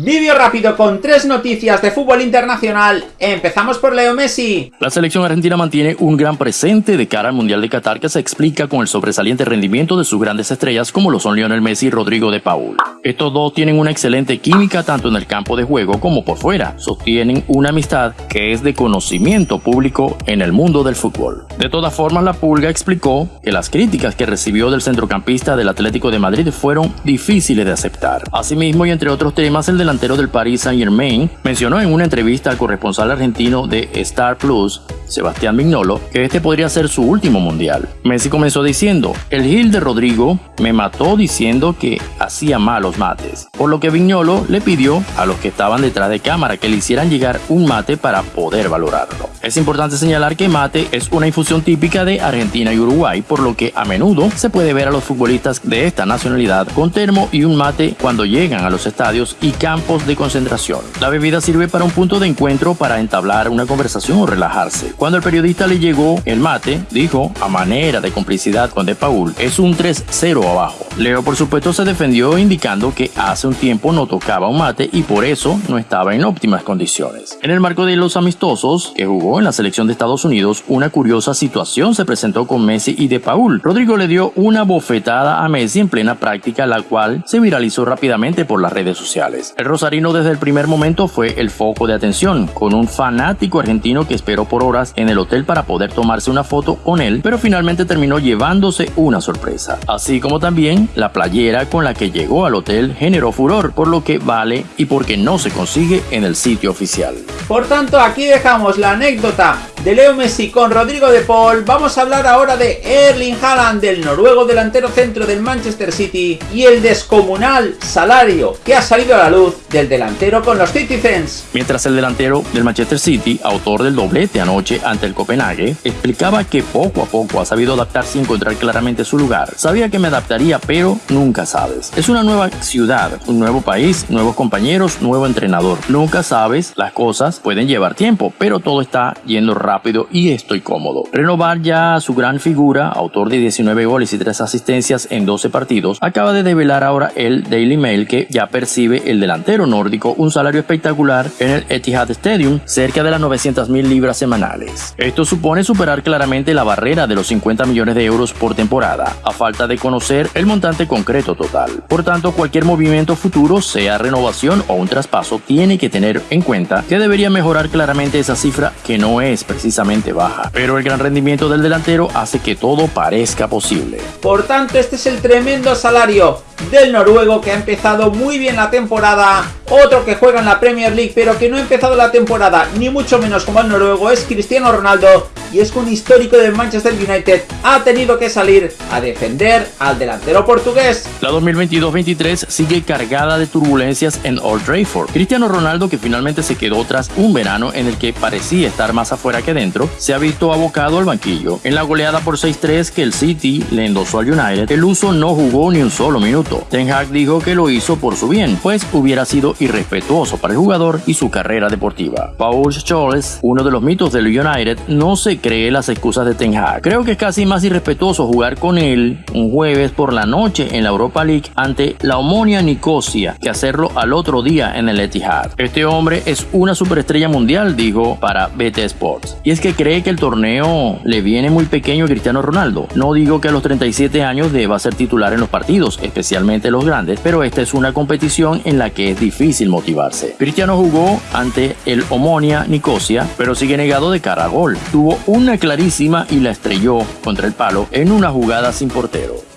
Vídeo rápido con tres noticias de fútbol internacional. Empezamos por Leo Messi. La selección argentina mantiene un gran presente de cara al Mundial de Qatar que se explica con el sobresaliente rendimiento de sus grandes estrellas como lo son Lionel Messi y Rodrigo de Paul. Estos dos tienen una excelente química tanto en el campo de juego como por fuera. Sostienen una amistad que es de conocimiento público en el mundo del fútbol. De todas formas, la Pulga explicó que las críticas que recibió del centrocampista del Atlético de Madrid fueron difíciles de aceptar. Asimismo, y entre otros temas, el delantero del Paris Saint Germain mencionó en una entrevista al corresponsal argentino de Star Plus, Sebastián Mignolo, que este podría ser su último mundial. Messi comenzó diciendo, el Gil de Rodrigo me mató diciendo que hacía malos mates, por lo que Vignolo le pidió a los que estaban detrás de cámara que le hicieran llegar un mate para poder valorarlo. Es importante señalar que mate es una infusión típica de Argentina y Uruguay, por lo que a menudo se puede ver a los futbolistas de esta nacionalidad con termo y un mate cuando llegan a los estadios y campos de concentración. La bebida sirve para un punto de encuentro para entablar una conversación o relajarse. Cuando el periodista le llegó el mate, dijo, a manera de complicidad con De Paul, es un 3-0 abajo. Leo por supuesto se defendió indicando que hace un tiempo no tocaba un mate y por eso no estaba en óptimas condiciones. En el marco de los amistosos que jugó en la selección de Estados Unidos, una curiosa situación se presentó con Messi y De Paul. Rodrigo le dio una bofetada a Messi en plena práctica, la cual se viralizó rápidamente por las redes sociales. El rosarino desde el primer momento fue el foco de atención, con un fanático argentino que esperó por horas en el hotel para poder tomarse una foto con él, pero finalmente terminó llevándose una sorpresa. Así como también la playera con la que llegó al hotel generó furor, por lo que vale y porque no se consigue en el sitio oficial. Por tanto, aquí dejamos la anécdota de Leo Messi con Rodrigo de Paul, vamos a hablar ahora de Erling Haaland, del noruego delantero centro del Manchester City, y el descomunal salario que ha salido a la luz del delantero con los Citizens. Mientras el delantero del Manchester City, autor del doblete anoche ante el Copenhague, explicaba que poco a poco ha sabido adaptarse y encontrar claramente su lugar. Sabía que me adaptaría, pero nunca sabes. Es una nueva ciudad, un nuevo país, nuevos compañeros, nuevo entrenador. Nunca sabes, las cosas pueden llevar tiempo, pero todo está yendo rápido rápido y estoy cómodo. Renovar ya su gran figura, autor de 19 goles y 3 asistencias en 12 partidos, acaba de develar ahora el Daily Mail que ya percibe el delantero nórdico un salario espectacular en el Etihad Stadium, cerca de las 900 mil libras semanales. Esto supone superar claramente la barrera de los 50 millones de euros por temporada, a falta de conocer el montante concreto total. Por tanto, cualquier movimiento futuro, sea renovación o un traspaso, tiene que tener en cuenta que debería mejorar claramente esa cifra que no es precisamente baja, pero el gran rendimiento del delantero hace que todo parezca posible. Por tanto, este es el tremendo salario del noruego que ha empezado muy bien la temporada. Otro que juega en la Premier League pero que no ha empezado la temporada ni mucho menos como el noruego es Cristiano Ronaldo y es que un histórico del Manchester United ha tenido que salir a defender al delantero portugués. La 2022-23 sigue cargada de turbulencias en Old Trafford. Cristiano Ronaldo, que finalmente se quedó tras un verano en el que parecía estar más afuera que dentro, se ha visto abocado al banquillo. En la goleada por 6-3 que el City le endosó al United, el uso no jugó ni un solo minuto. Ten Hag dijo que lo hizo por su bien, pues hubiera sido irrespetuoso para el jugador y su carrera deportiva. Paul Scholes, uno de los mitos del United, no se cree las excusas de Ten Hag. Creo que es casi más irrespetuoso jugar con él un jueves por la noche en la Europa League ante la Omonia Nicosia que hacerlo al otro día en el Etihad. Este hombre es una superestrella mundial, dijo para BT Sports. Y es que cree que el torneo le viene muy pequeño a Cristiano Ronaldo. No digo que a los 37 años deba ser titular en los partidos, los grandes, pero esta es una competición en la que es difícil motivarse. Cristiano jugó ante el Omonia Nicosia, pero sigue negado de cara a gol. Tuvo una clarísima y la estrelló contra el palo en una jugada sin portero.